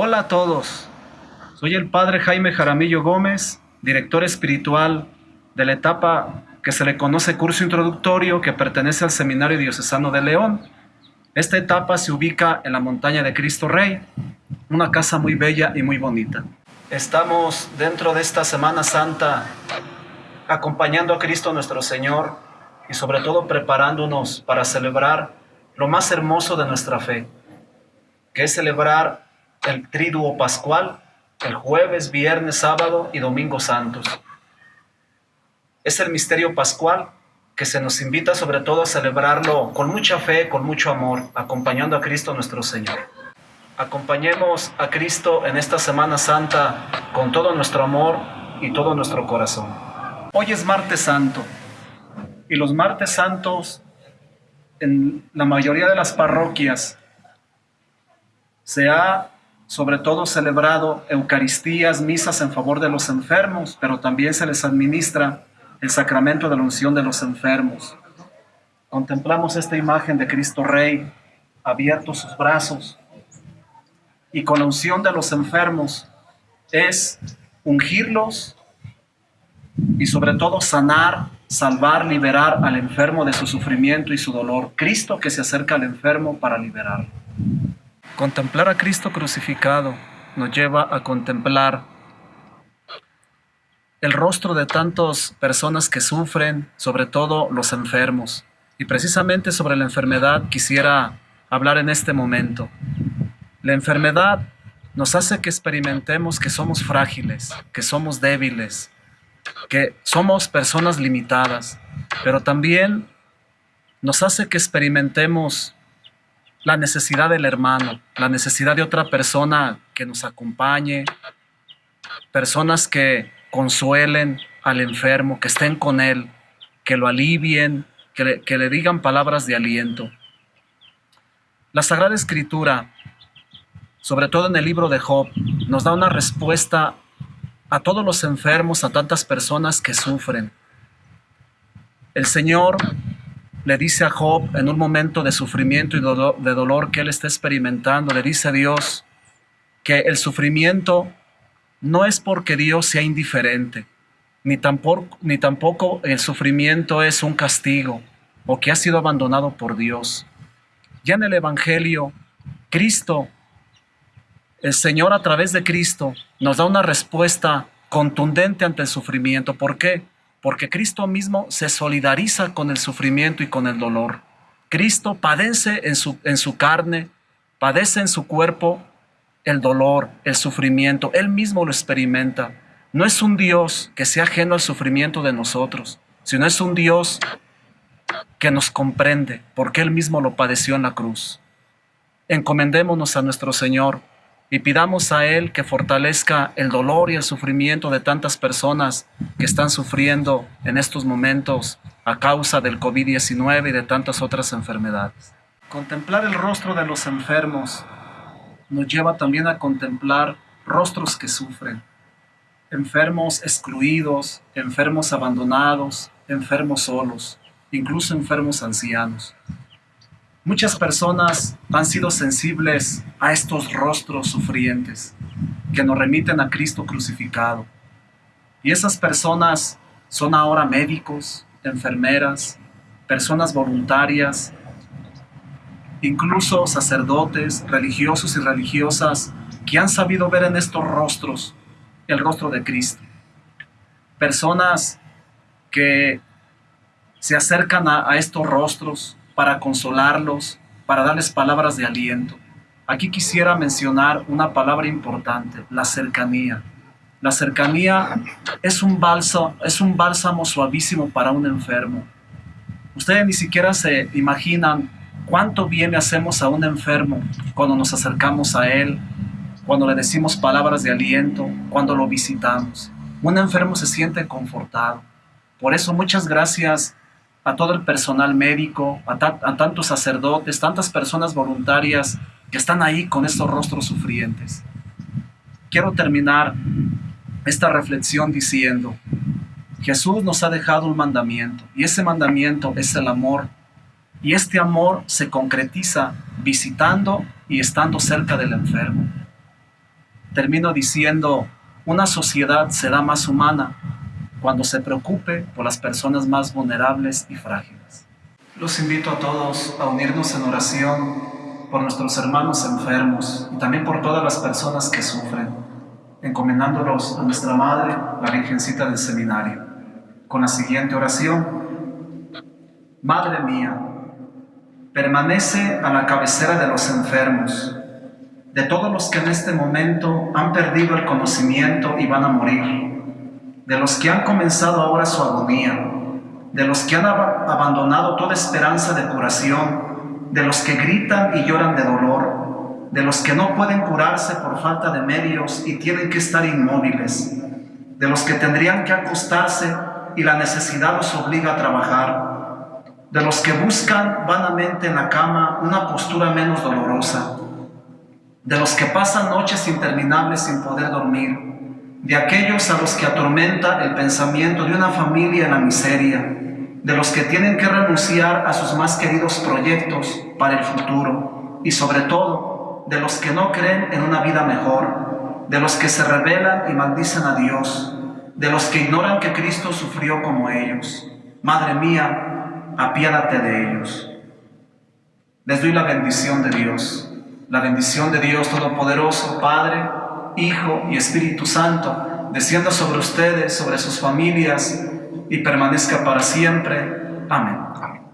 Hola a todos, soy el Padre Jaime Jaramillo Gómez, director espiritual de la etapa que se le conoce curso introductorio que pertenece al Seminario Diocesano de León. Esta etapa se ubica en la montaña de Cristo Rey, una casa muy bella y muy bonita. Estamos dentro de esta Semana Santa acompañando a Cristo nuestro Señor y sobre todo preparándonos para celebrar lo más hermoso de nuestra fe, que es celebrar el triduo pascual el jueves, viernes, sábado y domingo santos. Es el misterio pascual que se nos invita sobre todo a celebrarlo con mucha fe, con mucho amor, acompañando a Cristo nuestro Señor. Acompañemos a Cristo en esta Semana Santa con todo nuestro amor y todo nuestro corazón. Hoy es martes santo y los martes santos en la mayoría de las parroquias se ha sobre todo celebrado Eucaristías, misas en favor de los enfermos, pero también se les administra el sacramento de la unción de los enfermos. Contemplamos esta imagen de Cristo Rey, abiertos sus brazos, y con la unción de los enfermos es ungirlos y sobre todo sanar, salvar, liberar al enfermo de su sufrimiento y su dolor. Cristo que se acerca al enfermo para liberarlo. Contemplar a Cristo crucificado nos lleva a contemplar el rostro de tantas personas que sufren, sobre todo los enfermos. Y precisamente sobre la enfermedad quisiera hablar en este momento. La enfermedad nos hace que experimentemos que somos frágiles, que somos débiles, que somos personas limitadas, pero también nos hace que experimentemos la necesidad del hermano, la necesidad de otra persona que nos acompañe, personas que consuelen al enfermo, que estén con él, que lo alivien, que le, digan palabras de aliento. La Sagrada Escritura, sobre todo en el libro de Job, nos da una respuesta a todos los enfermos, a tantas personas que sufren. El Señor le dice a Job en un momento de sufrimiento y de dolor que él está experimentando, le dice a Dios que el sufrimiento no es porque Dios sea indiferente, ni tampoco, ni tampoco el sufrimiento es un castigo o que ha sido abandonado por Dios. Ya en el Evangelio, Cristo, el Señor a través de Cristo, nos da una respuesta contundente ante el sufrimiento. ¿Por qué? Porque Cristo mismo se solidariza con el sufrimiento y con el dolor. Cristo padece en su, en su carne, padece en su cuerpo el dolor, el sufrimiento, Él mismo lo experimenta. No es un Dios que sea ajeno al sufrimiento de nosotros, sino es un Dios que nos comprende, porque Él mismo lo padeció en la cruz. Encomendémonos a nuestro Señor y pidamos a Él que fortalezca el dolor y el sufrimiento de tantas personas que están sufriendo en estos momentos a causa del COVID-19 y de tantas otras enfermedades. Contemplar el rostro de los enfermos nos lleva también a contemplar rostros que sufren, enfermos excluidos, enfermos abandonados, enfermos solos, incluso enfermos ancianos. Muchas personas han sido sensibles a estos rostros sufrientes que nos remiten a Cristo crucificado. Y esas personas son ahora médicos, enfermeras, personas voluntarias, incluso sacerdotes, religiosos y religiosas que han sabido ver en estos rostros el rostro de Cristo. Personas que se acercan a, a estos rostros para consolarlos, para darles palabras de aliento. Aquí quisiera mencionar una palabra importante, la cercanía. La cercanía es un, bálsamo, es un bálsamo suavísimo para un enfermo. Ustedes ni siquiera se imaginan cuánto bien le hacemos a un enfermo cuando nos acercamos a él, cuando le decimos palabras de aliento, cuando lo visitamos. Un enfermo se siente confortado. Por eso muchas gracias a todo el personal médico, a, tantos sacerdotes, tantas personas voluntarias que están ahí con estos rostros sufrientes. Quiero terminar esta reflexión diciendo, Jesús nos ha dejado un mandamiento y ese mandamiento es el amor y este amor se concretiza visitando y estando cerca del enfermo. termino diciendo, una sociedad será más humana cuando se preocupe por las personas más vulnerables y frágiles. Los invito a todos a unirnos en oración por nuestros hermanos enfermos y también por todas las personas que sufren, encomendándolos a nuestra Madre, la Virgencita del Seminario, con la siguiente oración. Madre mía, permanece a la cabecera de los enfermos, de todos los que en este momento han perdido el conocimiento y van a morir, de los que han comenzado ahora su agonía, de los que han abandonado toda esperanza de curación, de los que gritan y lloran de dolor, de los que no pueden curarse por falta de medios y tienen que estar inmóviles, de los que tendrían que acostarse y la necesidad los obliga a trabajar, de los que buscan vanamente en la cama una postura menos dolorosa, de los que pasan noches interminables sin poder dormir, de aquellos a los que atormenta el pensamiento de una familia en la miseria, de los que tienen que renunciar a sus más queridos proyectos para el futuro y sobre todo de los que no creen en una vida mejor, de los que se rebelan y maldicen a Dios, de los que ignoran que Cristo sufrió como ellos. Madre mía, apiádate de ellos. Les doy la bendición de Dios, la bendición de Dios Todopoderoso, Padre, Hijo y Espíritu Santo, descienda sobre ustedes, sobre sus familias y permanezca para siempre. Amén. Amén.